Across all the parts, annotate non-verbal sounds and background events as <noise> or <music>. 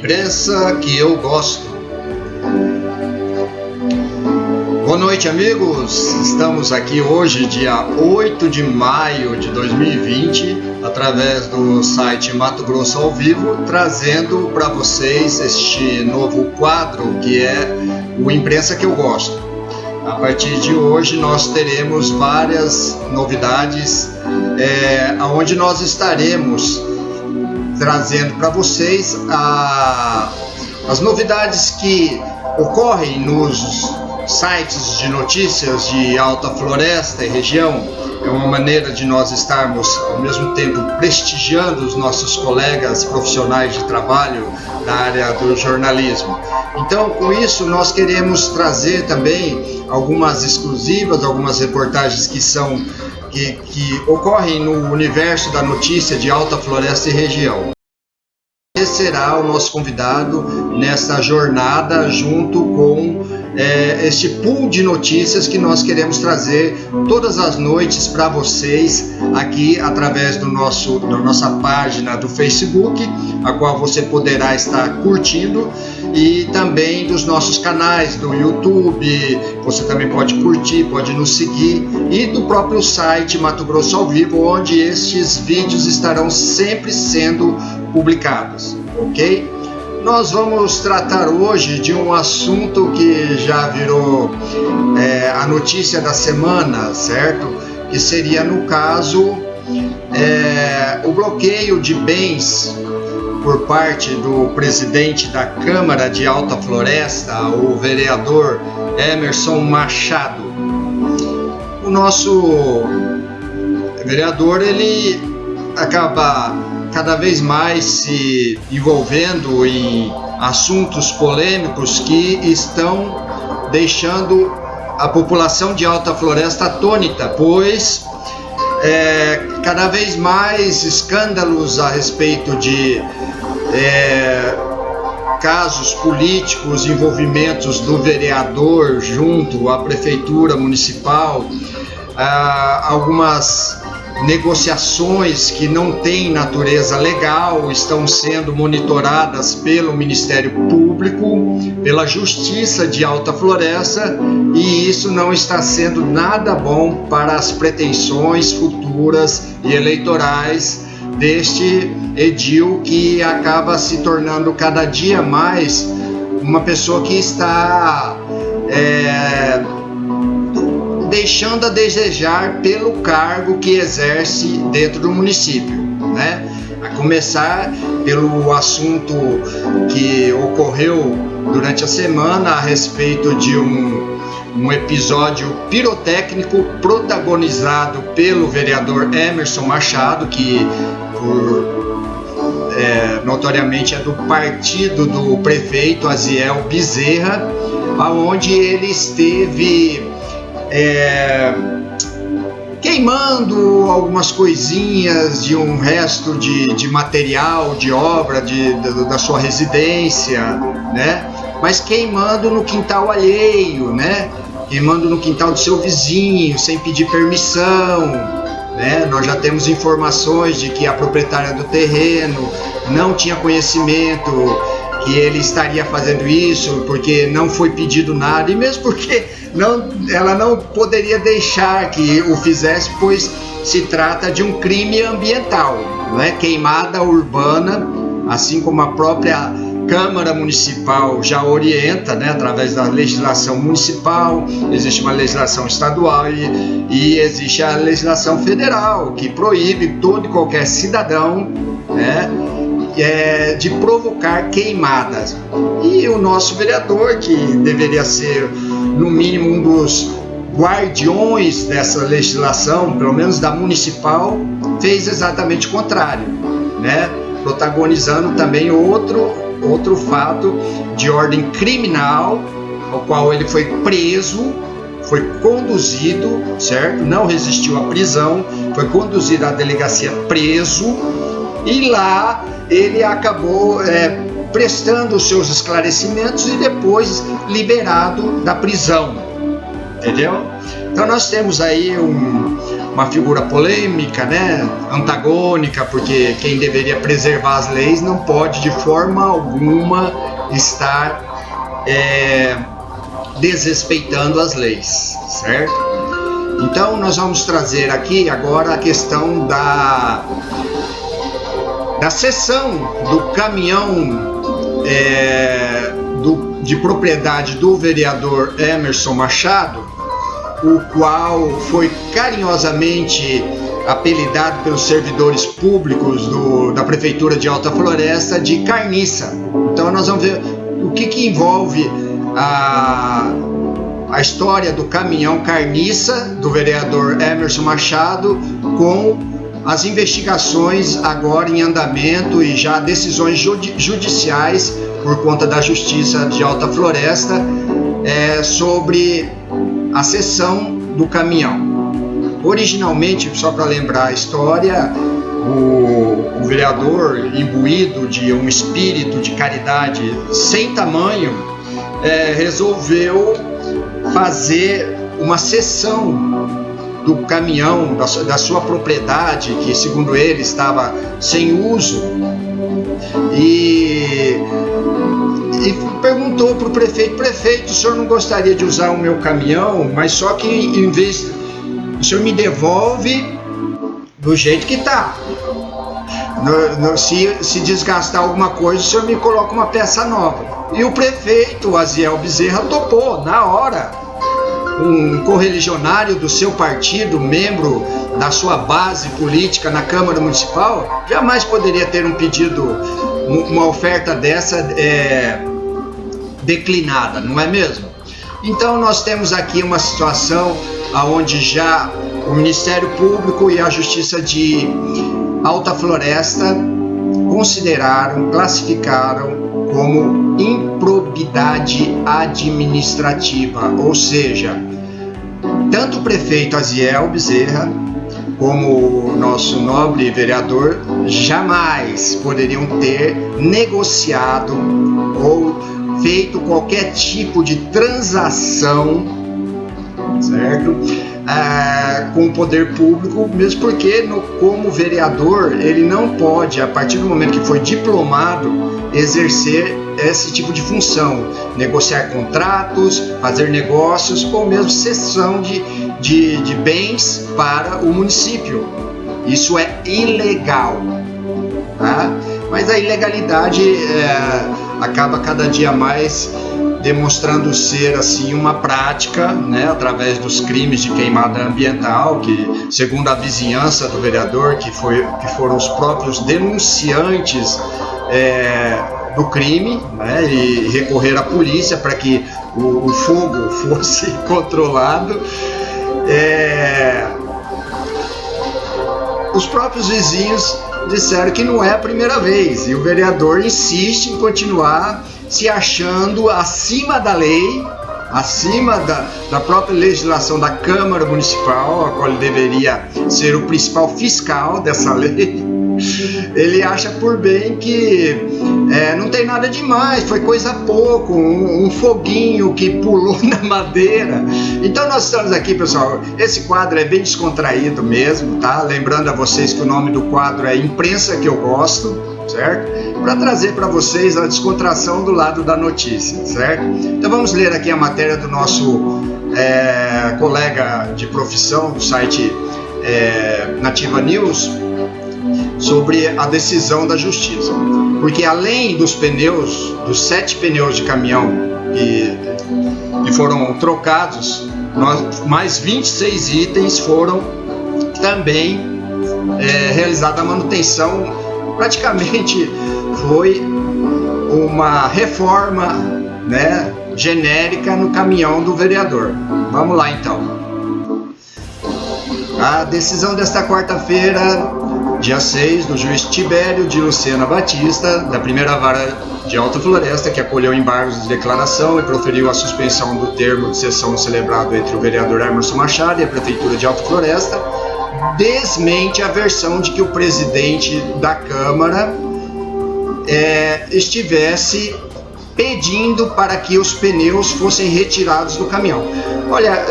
imprensa que eu gosto. Boa noite, amigos. Estamos aqui hoje, dia 8 de maio de 2020, através do site Mato Grosso ao Vivo, trazendo para vocês este novo quadro que é o Imprensa que eu gosto. A partir de hoje nós teremos várias novidades, é, onde nós estaremos trazendo para vocês a, as novidades que ocorrem nos sites de notícias de Alta Floresta e região. É uma maneira de nós estarmos ao mesmo tempo prestigiando os nossos colegas profissionais de trabalho na área do jornalismo. Então, com isso, nós queremos trazer também algumas exclusivas, algumas reportagens que são que, que ocorrem no universo da notícia de Alta Floresta e região. Esse será o nosso convidado nessa jornada junto com é, este pool de notícias que nós queremos trazer todas as noites para vocês aqui através do nosso, da nossa página do Facebook, a qual você poderá estar curtindo e também dos nossos canais do YouTube, você também pode curtir, pode nos seguir e do próprio site Mato Grosso ao Vivo, onde estes vídeos estarão sempre sendo publicados, ok? Nós vamos tratar hoje de um assunto que já virou é, a notícia da semana, certo? Que seria, no caso, é, o bloqueio de bens por parte do presidente da Câmara de Alta Floresta, o vereador Emerson Machado. O nosso vereador ele acaba cada vez mais se envolvendo em assuntos polêmicos que estão deixando a população de Alta Floresta atônita, pois é, cada vez mais escândalos a respeito de é, casos políticos, envolvimentos do vereador junto à prefeitura municipal, ah, algumas negociações que não têm natureza legal estão sendo monitoradas pelo Ministério Público, pela Justiça de Alta Floresta, e isso não está sendo nada bom para as pretensões futuras e eleitorais deste edil que acaba se tornando cada dia mais uma pessoa que está é, deixando a desejar pelo cargo que exerce dentro do município, né? A começar pelo assunto que ocorreu durante a semana a respeito de um, um episódio pirotécnico protagonizado pelo vereador Emerson Machado, que por, é, notoriamente é do partido do prefeito Aziel Bezerra, aonde ele esteve é, queimando algumas coisinhas de um resto de, de material, de obra de, de, da sua residência, né? Mas queimando no quintal alheio, né? Queimando no quintal do seu vizinho, sem pedir permissão, né? Nós já temos informações de que a proprietária do terreno não tinha conhecimento que ele estaria fazendo isso porque não foi pedido nada e mesmo porque não, ela não poderia deixar que o fizesse, pois se trata de um crime ambiental, não é? Queimada urbana, assim como a própria Câmara Municipal já orienta, né, através da legislação municipal, existe uma legislação estadual e, e existe a legislação federal que proíbe todo e qualquer cidadão, né, é, de provocar queimadas. E o nosso vereador, que deveria ser, no mínimo, um dos guardiões dessa legislação, pelo menos da municipal, fez exatamente o contrário, né? protagonizando também outro, outro fato de ordem criminal, ao qual ele foi preso, foi conduzido, certo? Não resistiu à prisão, foi conduzido à delegacia preso e lá ele acabou é, prestando os seus esclarecimentos e depois liberado da prisão, entendeu? Então nós temos aí um, uma figura polêmica, né? antagônica, porque quem deveria preservar as leis não pode de forma alguma estar é, desrespeitando as leis, certo? Então nós vamos trazer aqui agora a questão da da cessão do caminhão é, do, de propriedade do vereador Emerson Machado, o qual foi carinhosamente apelidado pelos servidores públicos do, da Prefeitura de Alta Floresta de carniça. Então nós vamos ver o que, que envolve a, a história do caminhão carniça do vereador Emerson Machado com as investigações agora em andamento e já decisões judiciais por conta da Justiça de Alta Floresta é, sobre a cessão do caminhão. Originalmente, só para lembrar a história, o, o, vereador, imbuído de um espírito de caridade sem tamanho, é, resolveu fazer uma cessão do caminhão, da, da sua propriedade, que segundo ele estava sem uso, e, e perguntou para o prefeito: prefeito, o senhor não gostaria de usar o meu caminhão, mas só que em vez. O senhor me devolve do jeito que está. se, se desgastar alguma coisa, o senhor me coloca uma peça nova. E o prefeito, Aziel Bezerra, topou na hora um correligionário do seu partido, membro da sua base política na Câmara Municipal, jamais poderia ter um pedido, uma oferta dessa é, declinada, não é mesmo? Então nós temos aqui uma situação onde já o Ministério Público e a Justiça de Alta Floresta consideraram, classificaram como improbidade administrativa, ou seja, tanto o prefeito Aziel Bezerra como o nosso nobre vereador jamais poderiam ter negociado ou feito qualquer tipo de transação, certo? Ah, com o poder público, mesmo porque no, como vereador ele não pode, a partir do momento que foi diplomado, exercer esse tipo de função, negociar contratos, fazer negócios ou mesmo cessão de, de, de bens para o município. Isso é ilegal. Tá? Mas a ilegalidade é, acaba cada dia mais demonstrando ser assim uma prática, né, através dos crimes de queimada ambiental, que segundo a vizinhança do vereador, que foi que foram os próprios denunciantes é, do crime né, e recorrer à polícia para que o, o, fogo <laughs> fosse controlado. É... Os próprios vizinhos disseram que não é a primeira vez e o vereador insiste em continuar se achando acima da lei, acima da, da própria legislação da Câmara Municipal, a qual deveria ser o principal fiscal dessa <laughs> lei ele acha por bem que é, não tem nada demais, foi coisa pouco, um, um, foguinho que pulou <laughs> na madeira. Então nós estamos aqui, pessoal. Esse quadro é bem descontraído mesmo, tá? Lembrando a vocês que o nome do quadro é Imprensa que eu gosto, certo? Para trazer para vocês a descontração do lado da notícia, certo? Então vamos ler aqui a matéria do nosso é, colega de profissão do site é, Nativa News sobre a decisão da justiça. Porque além dos pneus, dos sete pneus de caminhão que, que foram trocados, nós, mais 26 itens foram também é, realizada a manutenção. Praticamente foi uma reforma né, genérica no caminhão do vereador. Vamos lá então. A decisão desta quarta-feira dia 6, do juiz Tibério de Lucena Batista, da primeira vara de Alta Floresta, que acolheu embargos de declaração e proferiu a suspensão do termo de sessão celebrado entre o vereador Emerson Machado e a Prefeitura de Alta Floresta, desmente a versão de que o presidente da Câmara é, estivesse pedindo para que os pneus fossem retirados do caminhão. Olha,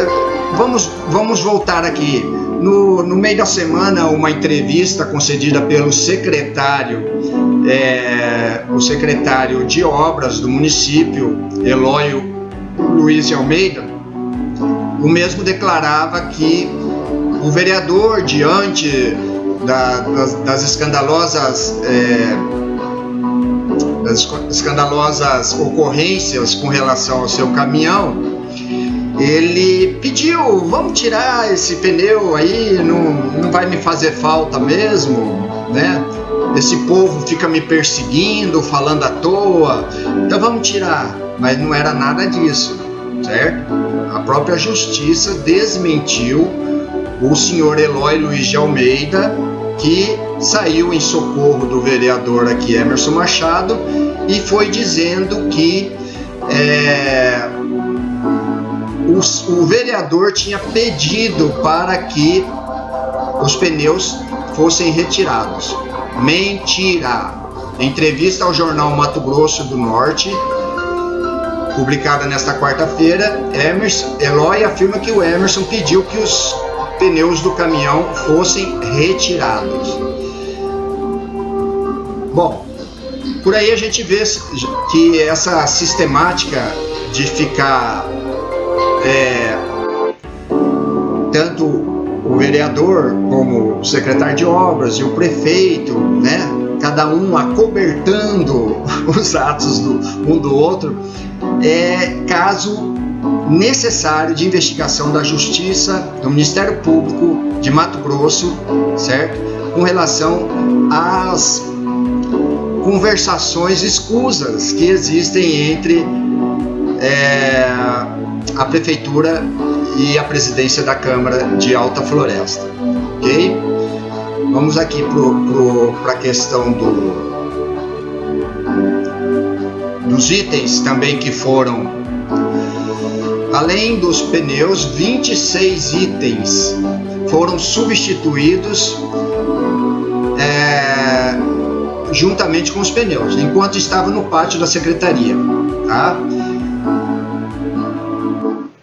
vamos, vamos voltar aqui No, no meio da semana, uma entrevista concedida pelo secretário, é, o secretário de obras do município, Eloio Luiz de Almeida, o mesmo declarava que o vereador, diante da, das, das, escandalosas é, das escandalosas ocorrências com relação ao seu caminhão, ele pediu, vamos tirar esse pneu aí, não, não vai me fazer falta mesmo, né? Esse povo fica me perseguindo, falando à toa, então vamos tirar. Mas não era nada disso, certo? A própria justiça desmentiu o senhor Eloy Luiz de Almeida, que saiu em socorro do vereador aqui Emerson Machado e foi dizendo que é, o, o vereador tinha pedido para que os pneus fossem retirados. Mentira! Entrevista ao jornal Mato Grosso do Norte, publicada nesta quarta-feira, Eloy afirma que o Emerson pediu que os pneus do caminhão fossem retirados. Bom, por aí a gente vê que essa sistemática de ficar é, tanto o vereador como o secretário de obras e o prefeito, né, cada um acobertando <laughs> os atos do um do outro, é caso necessário de investigação da Justiça, do Ministério Público de Mato Grosso, certo? Com relação às conversações escusas que existem entre é, a prefeitura e a presidência da Câmara de Alta Floresta, ok? Vamos aqui para a questão do, dos itens também que foram, além dos pneus, 26 itens foram substituídos é, juntamente com os pneus, enquanto estava no pátio da secretaria, tá?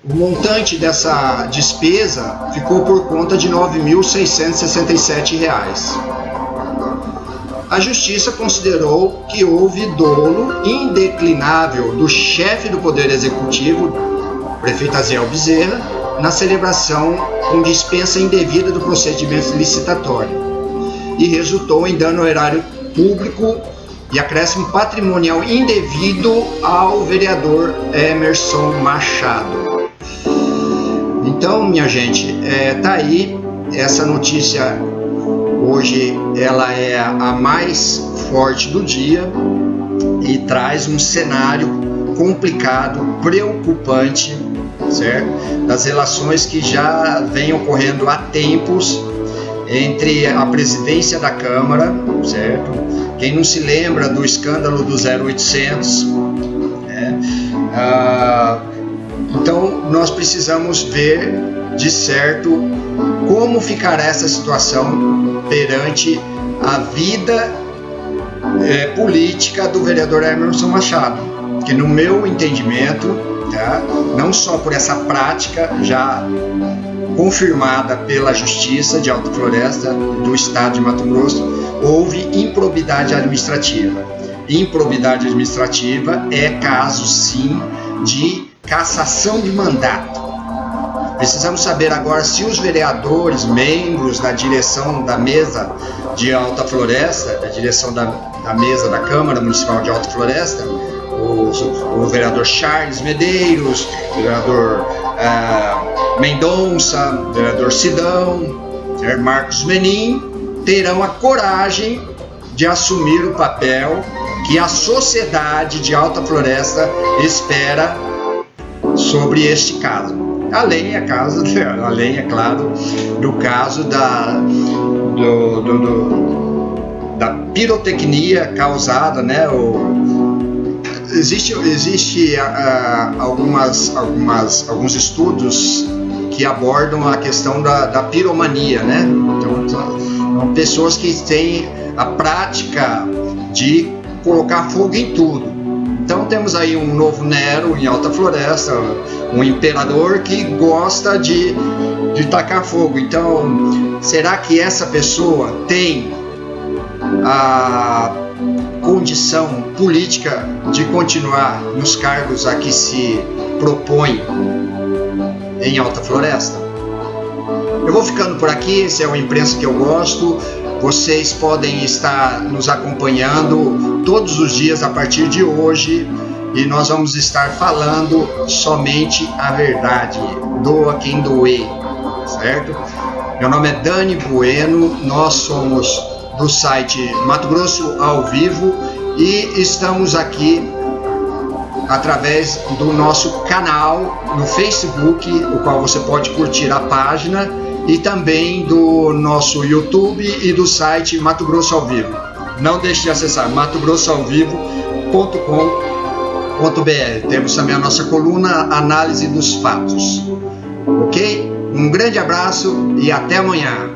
O montante dessa despesa ficou por conta de R$ 9.667. A Justiça considerou que houve dolo indeclinável do chefe do Poder Executivo, prefeito Aziel Bezerra, na celebração com dispensa indevida do procedimento licitatório e resultou em dano ao erário público e acréscimo patrimonial indevido ao vereador Emerson Machado. Então, minha gente, é, tá aí essa notícia hoje ela é a mais forte do dia e traz um cenário complicado, preocupante, certo? Das relações que já vêm ocorrendo há tempos entre a presidência da Câmara, certo? Quem não se lembra do escândalo do 0800, né? Ah, então, nós precisamos ver de certo como ficará essa situação perante a vida é, política do vereador Emerson Machado, que no meu entendimento, tá, não só por essa prática já confirmada pela Justiça de Alta Floresta do Estado de Mato Grosso, houve improbidade administrativa. Improbidade administrativa é caso sim de cassação de mandato. Precisamos saber agora se os vereadores, membros da direção da mesa de Alta Floresta, da direção da, da mesa da Câmara Municipal de Alta Floresta, o, o vereador Charles Medeiros, o vereador uh, Mendonça, o vereador Sidão, o Marcos Menin, terão a coragem de assumir o papel que a sociedade de Alta Floresta espera sobre este caso. Além, é caso, <laughs> além, é claro, do caso da, do, do, do, da pirotecnia causada, né? O, existe existe uh, algumas, algumas, alguns estudos que abordam a questão da, da piromania, né? Então, pessoas que têm a prática de colocar fogo em tudo Então temos aí um novo Nero em Alta Floresta, um imperador que gosta de, de tacar fogo. Então, será que essa pessoa tem a condição política de continuar nos cargos a que se propõe em Alta Floresta? Eu vou ficando por aqui, esse é o imprensa que eu gosto. Vocês podem estar nos acompanhando todos os dias a partir de hoje e nós vamos estar falando somente a verdade. Doa quem doer, certo? Meu nome é Dani Bueno, nós somos do site Mato Grosso ao Vivo e estamos aqui através do nosso canal no Facebook, o qual você pode curtir a página e também do nosso YouTube e do site Mato Grosso ao Vivo. Não deixe de acessar matogrossoalvivo.com.br. Temos também a nossa coluna Análise dos Fatos. Ok? Um grande abraço e até amanhã.